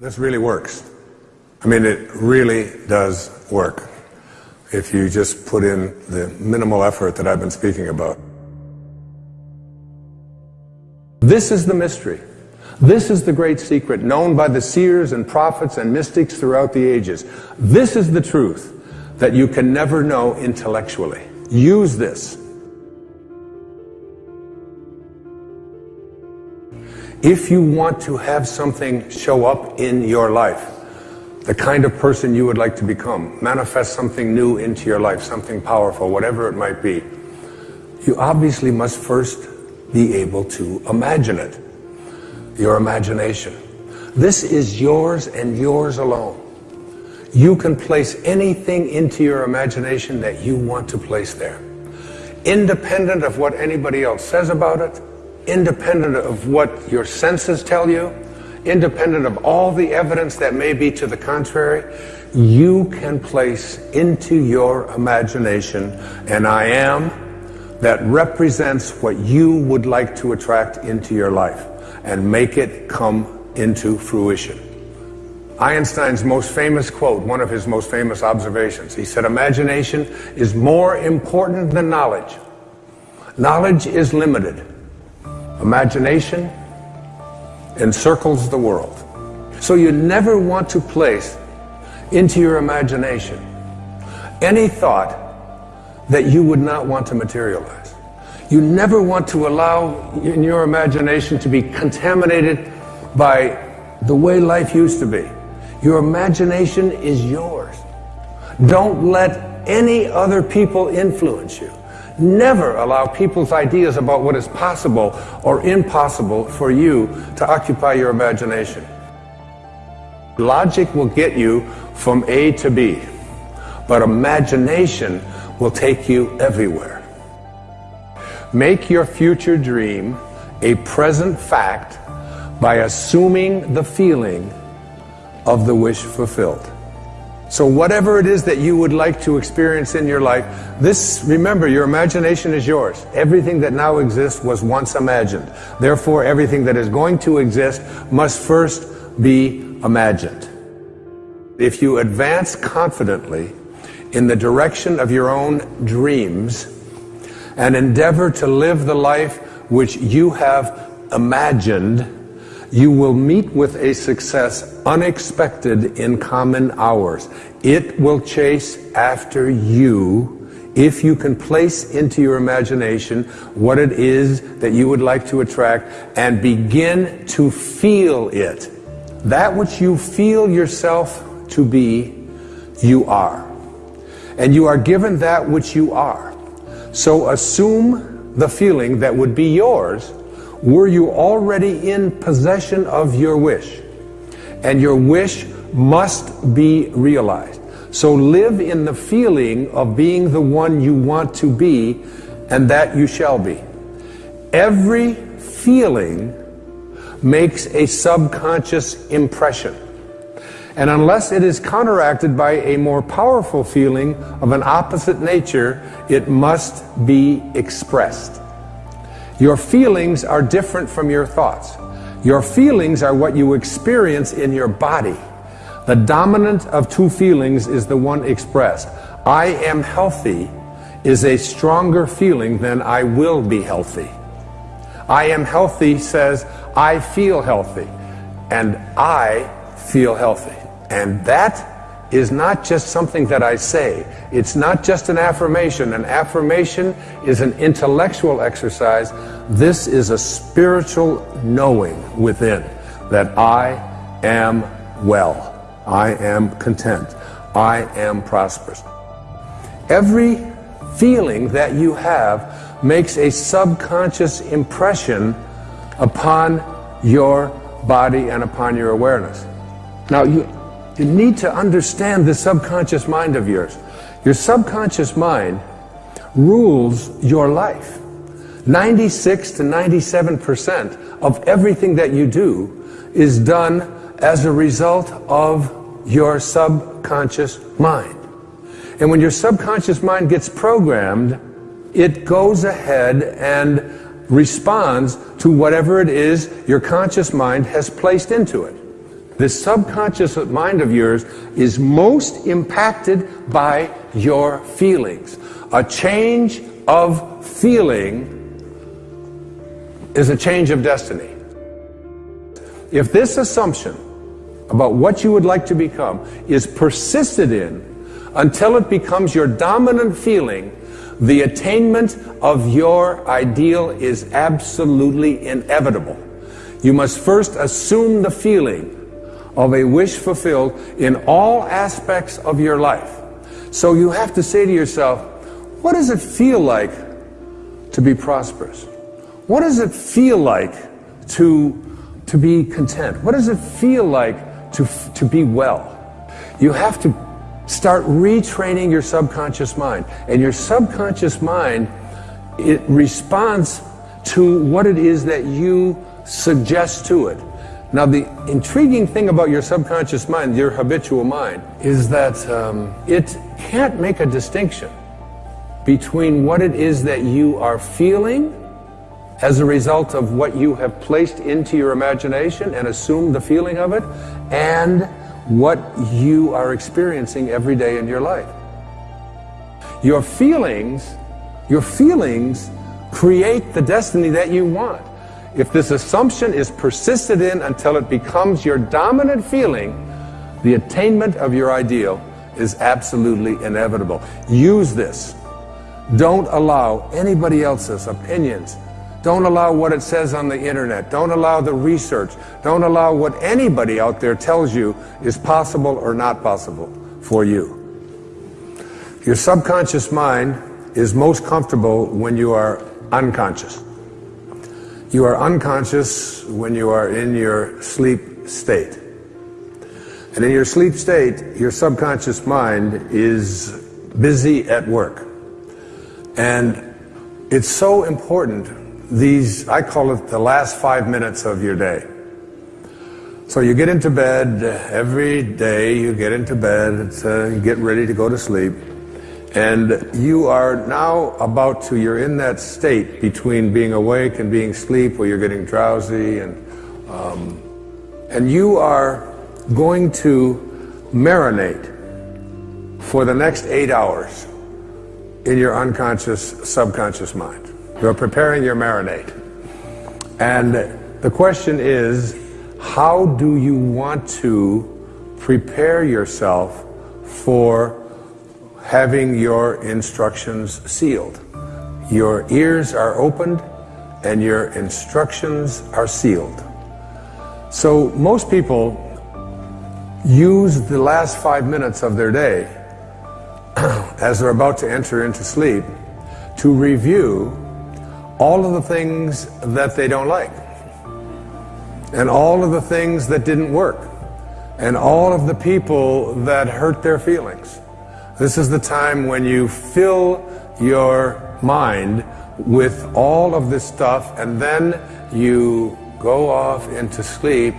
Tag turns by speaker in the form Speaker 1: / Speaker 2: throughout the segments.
Speaker 1: This really works. I mean, it really does work if you just put in the minimal effort that I've been speaking about. This is the mystery. This is the great secret known by the seers and prophets and mystics throughout the ages. This is the truth that you can never know intellectually. Use this. If you want to have something show up in your life, the kind of person you would like to become, manifest something new into your life, something powerful, whatever it might be, you obviously must first be able to imagine it. Your imagination. This is yours and yours alone. You can place anything into your imagination that you want to place there. Independent of what anybody else says about it, independent of what your senses tell you, independent of all the evidence that may be to the contrary, you can place into your imagination an I am that represents what you would like to attract into your life and make it come into fruition. Einstein's most famous quote, one of his most famous observations, he said, Imagination is more important than knowledge. Knowledge is limited. Imagination encircles the world. So you never want to place into your imagination any thought that you would not want to materialize. You never want to allow in your imagination to be contaminated by the way life used to be. Your imagination is yours. Don't let any other people influence you. Never allow people's ideas about what is possible or impossible for you to occupy your imagination. Logic will get you from A to B, but imagination will take you everywhere. Make your future dream a present fact by assuming the feeling of the wish fulfilled. So whatever it is that you would like to experience in your life, this, remember, your imagination is yours. Everything that now exists was once imagined. Therefore, everything that is going to exist must first be imagined. If you advance confidently in the direction of your own dreams and endeavor to live the life which you have imagined, you will meet with a success unexpected in common hours. It will chase after you if you can place into your imagination what it is that you would like to attract and begin to feel it. That which you feel yourself to be, you are. And you are given that which you are. So assume the feeling that would be yours were you already in possession of your wish? And your wish must be realized. So live in the feeling of being the one you want to be and that you shall be. Every feeling makes a subconscious impression. And unless it is counteracted by a more powerful feeling of an opposite nature, it must be expressed. Your feelings are different from your thoughts. Your feelings are what you experience in your body. The dominant of two feelings is the one expressed. I am healthy is a stronger feeling than I will be healthy. I am healthy says I feel healthy and I feel healthy. And that is not just something that I say. It's not just an affirmation. An affirmation is an intellectual exercise. This is a spiritual knowing within that I am well. I am content. I am prosperous. Every feeling that you have makes a subconscious impression upon your body and upon your awareness. Now, you, you need to understand the subconscious mind of yours. Your subconscious mind rules your life. 96 to 97% of everything that you do is done as a result of your subconscious mind. And when your subconscious mind gets programmed, it goes ahead and responds to whatever it is your conscious mind has placed into it. This subconscious mind of yours is most impacted by your feelings. A change of feeling is a change of destiny. If this assumption about what you would like to become is persisted in until it becomes your dominant feeling, the attainment of your ideal is absolutely inevitable. You must first assume the feeling of a wish fulfilled in all aspects of your life. So you have to say to yourself, what does it feel like to be prosperous? What does it feel like to, to be content? What does it feel like to, to be well? You have to start retraining your subconscious mind. And your subconscious mind, it responds to what it is that you suggest to it. Now, the intriguing thing about your subconscious mind, your habitual mind, is that um, it can't make a distinction between what it is that you are feeling as a result of what you have placed into your imagination and assumed the feeling of it, and what you are experiencing every day in your life. Your feelings, your feelings create the destiny that you want. If this assumption is persisted in until it becomes your dominant feeling, the attainment of your ideal is absolutely inevitable. Use this. Don't allow anybody else's opinions, don't allow what it says on the internet. Don't allow the research. Don't allow what anybody out there tells you is possible or not possible for you. Your subconscious mind is most comfortable when you are unconscious. You are unconscious when you are in your sleep state. And in your sleep state, your subconscious mind is busy at work. And it's so important these, I call it the last five minutes of your day. So you get into bed every day, you get into bed, uh, get ready to go to sleep, and you are now about to, you're in that state between being awake and being asleep where you're getting drowsy, and, um, and you are going to marinate for the next eight hours in your unconscious, subconscious mind. You're preparing your marinade. And the question is, how do you want to prepare yourself for having your instructions sealed? Your ears are opened and your instructions are sealed. So most people use the last five minutes of their day as they're about to enter into sleep to review all of the things that they don't like, and all of the things that didn't work, and all of the people that hurt their feelings. This is the time when you fill your mind with all of this stuff, and then you go off into sleep,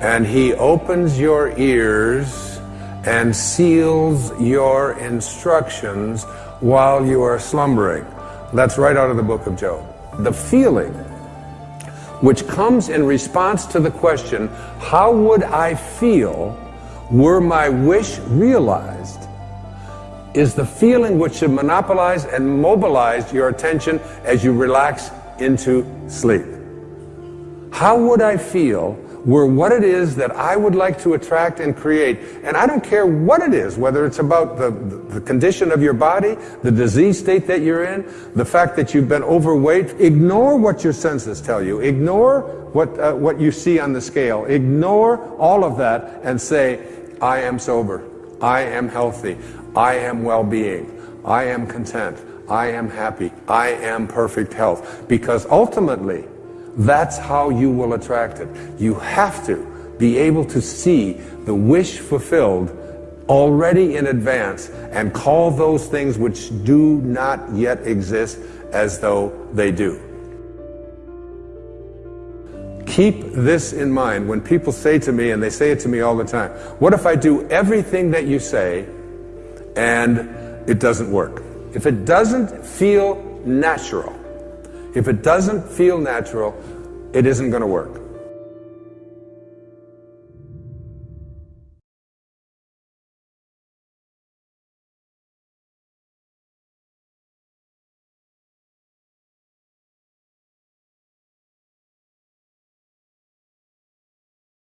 Speaker 1: and He opens your ears and seals your instructions while you are slumbering. That's right out of the book of Job the feeling which comes in response to the question, how would I feel were my wish realized, is the feeling which should monopolize and mobilize your attention as you relax into sleep. How would I feel were what it is that I would like to attract and create. And I don't care what it is, whether it's about the, the condition of your body, the disease state that you're in, the fact that you've been overweight. Ignore what your senses tell you. Ignore what, uh, what you see on the scale. Ignore all of that and say, I am sober. I am healthy. I am well-being. I am content. I am happy. I am perfect health. Because ultimately, that's how you will attract it. You have to be able to see the wish fulfilled already in advance and call those things which do not yet exist as though they do. Keep this in mind when people say to me, and they say it to me all the time, what if I do everything that you say and it doesn't work? If it doesn't feel natural, if it doesn't feel natural, it isn't going to work.